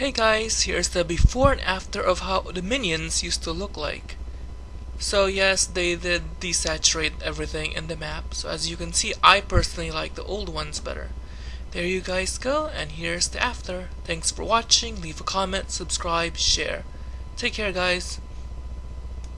Hey guys, here's the before and after of how the minions used to look like. So yes, they did desaturate everything in the map, so as you can see I personally like the old ones better. There you guys go, and here's the after. Thanks for watching, leave a comment, subscribe, share. Take care guys.